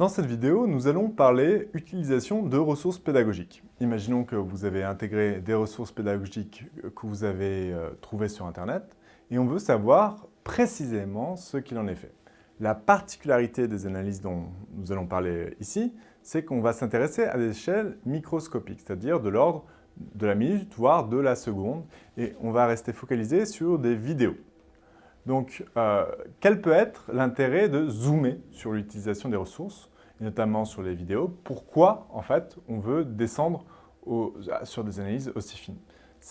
Dans cette vidéo, nous allons parler utilisation de ressources pédagogiques. Imaginons que vous avez intégré des ressources pédagogiques que vous avez euh, trouvées sur Internet et on veut savoir précisément ce qu'il en est fait. La particularité des analyses dont nous allons parler ici, c'est qu'on va s'intéresser à des échelles microscopiques, c'est-à-dire de l'ordre de la minute, voire de la seconde, et on va rester focalisé sur des vidéos. Donc, euh, quel peut être l'intérêt de zoomer sur l'utilisation des ressources, notamment sur les vidéos? Pourquoi, en fait, on veut descendre sur des analyses aussi fines?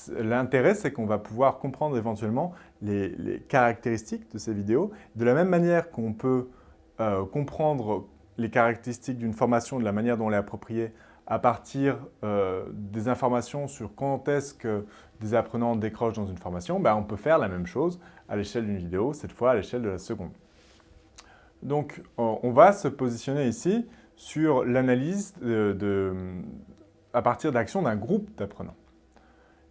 L'intérêt, c'est qu'on va pouvoir comprendre éventuellement les, caractéristiques de ces vidéos. De la même manière qu'on peut euh, comprendre les caractéristiques d'une formation, de la manière dont elle est appropriée à partir euh, des informations sur quand est-ce que des apprenants décrochent dans une formation, ben, on peut faire la même chose à l'échelle d'une vidéo, cette fois à l'échelle de la seconde. Donc, on va se positionner ici sur l'analyse à partir d'actions d'un groupe d'apprenants.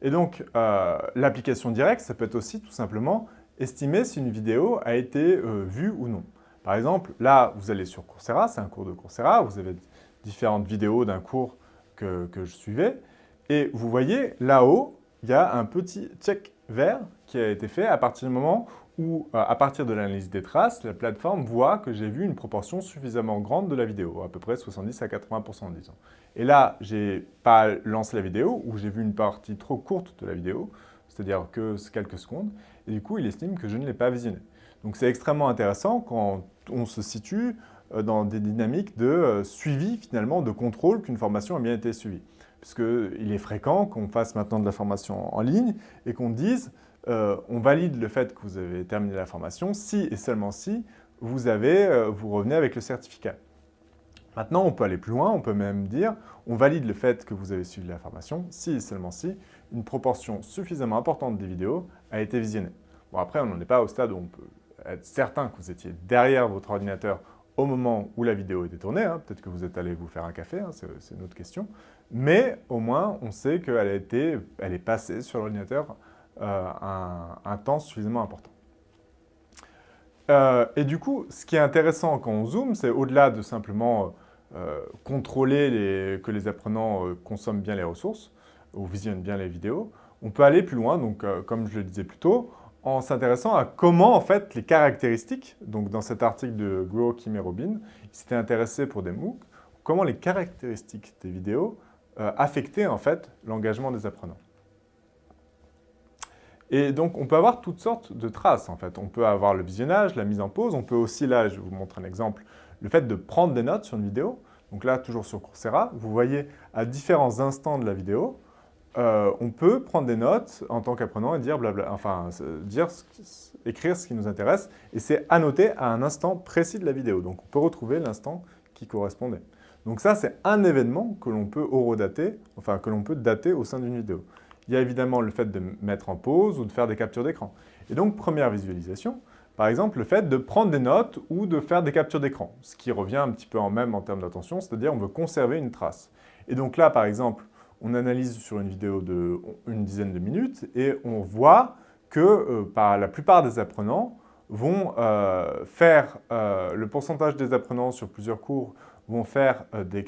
Et donc, euh, l'application directe, ça peut être aussi tout simplement estimer si une vidéo a été euh, vue ou non. Par exemple, là, vous allez sur Coursera, c'est un cours de Coursera, vous avez différentes vidéos d'un cours que, que, je suivais, et vous voyez, là-haut, il y a un petit check vert qui a été fait à partir du moment où, euh, à partir de l'analyse des traces, la plateforme voit que j'ai vu une proportion suffisamment grande de la vidéo, à peu près 70 à 80% disons. Et là, j'ai pas lancé la vidéo, ou j'ai vu une partie trop courte de la vidéo, c'est-à-dire que quelques secondes, et du coup, il estime que je ne l'ai pas visionné. Donc c'est extrêmement intéressant quand on se situe euh, dans des dynamiques de euh, suivi, finalement, de contrôle qu'une formation a bien été suivie. Puisqu'il est fréquent qu'on fasse maintenant de la formation en ligne et qu'on dise euh, on valide le fait que vous avez terminé la formation si et seulement si vous, avez, vous revenez avec le certificat. Maintenant, on peut aller plus loin, on peut même dire on valide le fait que vous avez suivi la formation si et seulement si une proportion suffisamment importante des vidéos a été visionnée. Bon, après, on n'en est pas au stade où on peut être certain que vous étiez derrière votre ordinateur au moment où la vidéo était tournée. Hein. Peut-être que vous êtes allé vous faire un café, hein, c'est une autre question. Mais au moins, on sait qu'elle été, elle est passée sur l'ordinateur euh, un, temps suffisamment important. Euh, et du coup, ce qui est intéressant quand on zoome, c'est au-delà de simplement euh, contrôler que les apprenants consomment bien les ressources ou visionnent bien les vidéos, on peut aller plus loin, donc comme je le disais plus tôt, en s'intéressant à comment, en fait, les caractéristiques, donc dans cet article de Guo, Kim et Robin, ils s'étaient intéressés pour des MOOC, comment les caractéristiques des vidéos euh, affectaient, en fait, l'engagement des apprenants. Et donc, on peut avoir toutes sortes de traces, en fait. On peut avoir le visionnage, la mise en pause, on peut aussi, là, je vous montre un exemple, le fait de prendre des notes sur une vidéo. Donc là, toujours sur Coursera, vous voyez à différents instants de la vidéo, euh, on peut prendre des notes en tant qu'apprenant et dire enfin, dire écrire ce qui nous intéresse, et c'est annoté à un instant précis de la vidéo. Donc, on peut retrouver l'instant qui correspondait. Donc ça, c'est un événement que l'on peut horodater, enfin, que l'on peut dater au sein d'une vidéo. Il y a évidemment le fait de mettre en pause ou de faire des captures d'écran. Et donc, première visualisation, par exemple, le fait de prendre des notes ou de faire des captures d'écran, ce qui revient un petit peu en même en termes d'attention, c'est-à-dire on veut conserver une trace. Et donc là, par exemple, on analyse sur une vidéo de une dizaine de minutes et on voit que euh, par la plupart des apprenants vont euh, faire, euh, le pourcentage des apprenants sur plusieurs cours vont faire des,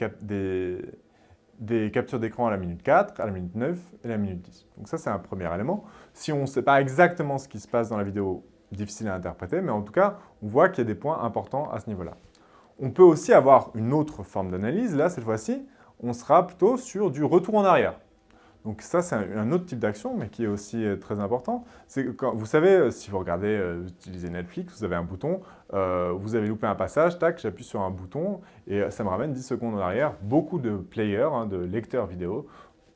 des, captures d'écran à la minute 4, à la minute 9 et à la minute 10. Donc ça, c'est un premier élément. Si on ne sait pas exactement ce qui se passe dans la vidéo, difficile à interpréter, mais en tout cas, on voit qu'il y a des points importants à ce niveau-là. On peut aussi avoir une autre forme d'analyse, là, cette fois-ci, on sera plutôt sur du retour en arrière. Donc ça, c'est un, autre type d'action, mais qui est aussi euh, très important. Vous savez, euh, si vous regardez, euh, utilisez Netflix, vous avez un bouton, vous avez loupé un passage, tac, j'appuie sur un bouton et ça me ramène 10 secondes en arrière. Beaucoup de players, hein, de lecteurs vidéo,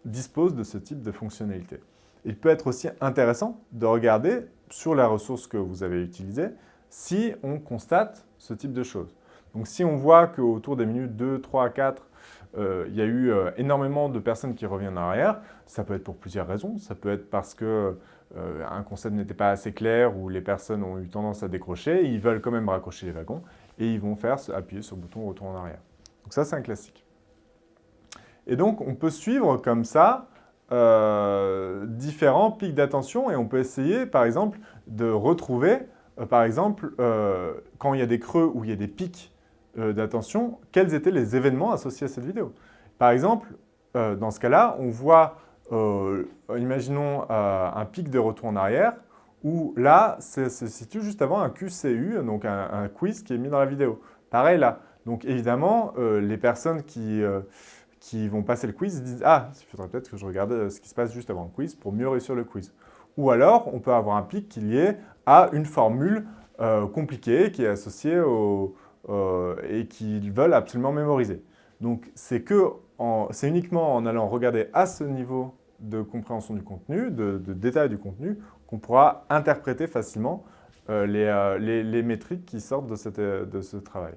disposent de ce type de fonctionnalité. Il peut être aussi intéressant de regarder sur la ressource que vous avez utilisée si on constate ce type de choses. Donc si on voit qu'autour des minutes 2, 3, 4, euh, il y a eu euh, énormément de personnes qui reviennent en arrière. Ça peut être pour plusieurs raisons. Ça peut être parce que euh, un concept n'était pas assez clair ou les personnes ont eu tendance à décrocher. Ils veulent quand même raccrocher les wagons et ils vont faire appuyer sur le bouton retour en arrière. Donc ça, c'est un classique. Et donc, on peut suivre comme ça différents pics d'attention et on peut essayer, par exemple, de retrouver, par exemple, quand il y a des creux où il y a des pics d'attention quels étaient les événements associés à cette vidéo. Par exemple, dans ce cas-là, on voit, imaginons un pic de retour en arrière, où là, ça se situe juste avant un QCU, donc un, quiz qui est mis dans la vidéo. Pareil là. Donc évidemment, les personnes qui, qui vont passer le quiz disent « Ah, il faudrait peut-être que je regarde ce qui se passe juste avant le quiz pour mieux réussir le quiz. » Ou alors, on peut avoir un pic qui est lié à une formule euh, compliquée qui est associée au, euh, et qu'ils veulent absolument mémoriser. Donc, c'est uniquement en allant regarder à ce niveau de compréhension du contenu, de, détail du contenu, qu'on pourra interpréter facilement euh, les, métriques qui sortent de, de, ce travail.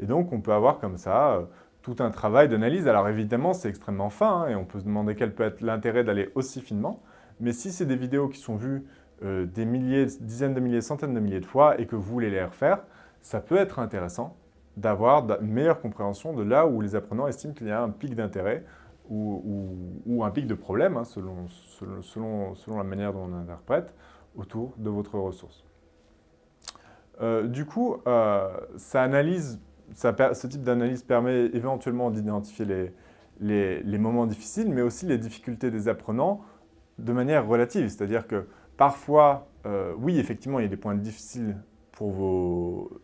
Et donc, on peut avoir comme ça tout un travail d'analyse. Alors évidemment, c'est extrêmement fin hein, et on peut se demander quel peut être l'intérêt d'aller aussi finement. Mais si c'est des vidéos qui sont vues euh, des milliers, dizaines de milliers, centaines de milliers de fois et que vous voulez les refaire, ça peut être intéressant d'avoir une meilleure compréhension de là où les apprenants estiment qu'il y a un pic d'intérêt ou, un pic de problème, hein, selon, la manière dont on interprète, autour de votre ressource. Euh, du coup, euh, analyse, ce type d'analyse permet éventuellement d'identifier les, moments difficiles, mais aussi les difficultés des apprenants de manière relative. C'est-à-dire que parfois, euh, oui, effectivement, il y a des points difficiles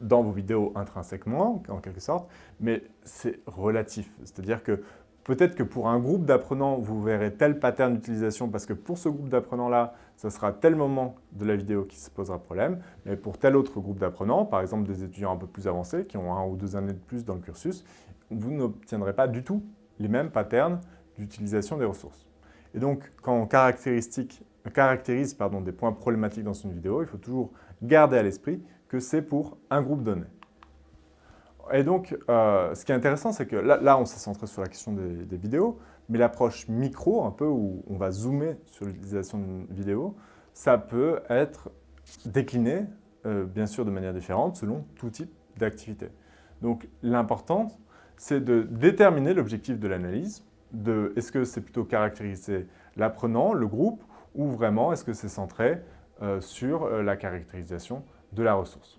dans vos vidéos intrinsèquement, en quelque sorte, mais c'est relatif. C'est-à-dire que peut-être que pour un groupe d'apprenants, vous verrez tel pattern d'utilisation parce que pour ce groupe d'apprenants-là, ce sera tel moment de la vidéo qui se posera problème, mais pour tel autre groupe d'apprenants, par exemple des étudiants un peu plus avancés, qui ont un ou deux années de plus dans le cursus, vous n'obtiendrez pas du tout les mêmes patterns d'utilisation des ressources. Et donc, quand on caractérise des points problématiques dans une vidéo, il faut toujours garder à l'esprit que c'est pour un groupe donné. Et donc, euh, ce qui est intéressant, c'est que là, on s'est centré sur la question des, vidéos, mais l'approche micro, un peu où on va zoomer sur l'utilisation d'une vidéo, ça peut être décliné, euh, bien sûr de manière différente, selon tout type d'activité. Donc, l'important, c'est de déterminer l'objectif de l'analyse, de est-ce que c'est plutôt caractériser l'apprenant, le groupe, ou vraiment est-ce que c'est centré euh, sur la caractérisation de la ressource.